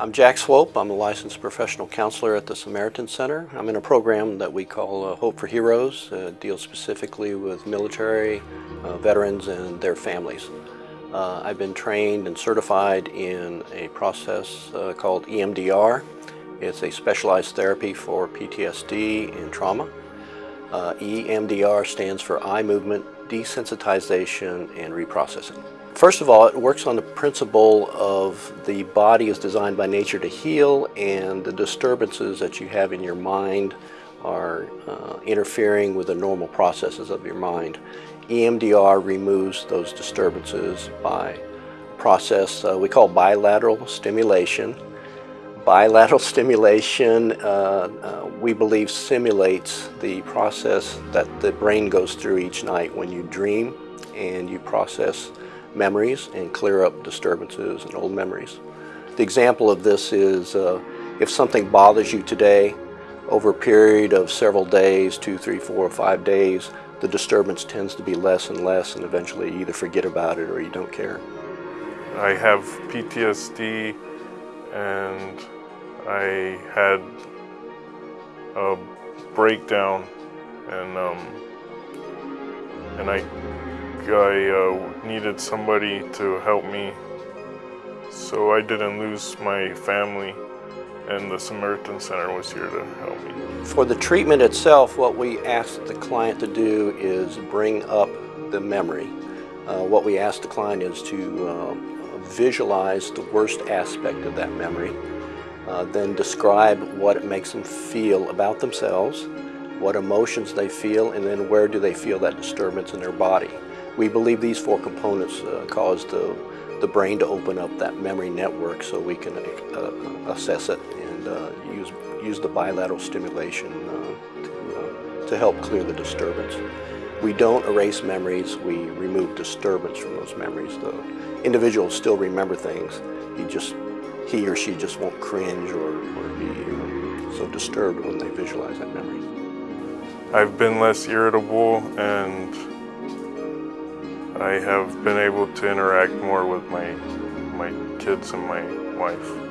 I'm Jack Swope. I'm a licensed professional counselor at the Samaritan Center. I'm in a program that we call uh, Hope for Heroes. Uh, deals specifically with military, uh, veterans, and their families. Uh, I've been trained and certified in a process uh, called EMDR. It's a specialized therapy for PTSD and trauma. Uh, EMDR stands for eye movement desensitization and reprocessing. First of all, it works on the principle of the body is designed by nature to heal and the disturbances that you have in your mind are uh, interfering with the normal processes of your mind. EMDR removes those disturbances by process uh, we call bilateral stimulation. Bilateral stimulation, uh, uh, we believe, simulates the process that the brain goes through each night when you dream and you process memories and clear up disturbances and old memories. The example of this is uh, if something bothers you today, over a period of several days, two, three, four, or five days, the disturbance tends to be less and less and eventually you either forget about it or you don't care. I have PTSD and I had a breakdown and um, and I I uh, needed somebody to help me so I didn't lose my family and the Samaritan Center was here to help me. For the treatment itself, what we ask the client to do is bring up the memory. Uh, what we ask the client is to uh, visualize the worst aspect of that memory, uh, then describe what it makes them feel about themselves, what emotions they feel, and then where do they feel that disturbance in their body. We believe these four components uh, cause the, the brain to open up that memory network so we can uh, assess it and uh, use, use the bilateral stimulation uh, to, uh, to help clear the disturbance. We don't erase memories, we remove disturbance from those memories. The individual still remember things, he just he or she just won't cringe or, or be uh, so disturbed when they visualize that memory. I've been less irritable and I have been able to interact more with my, my kids and my wife.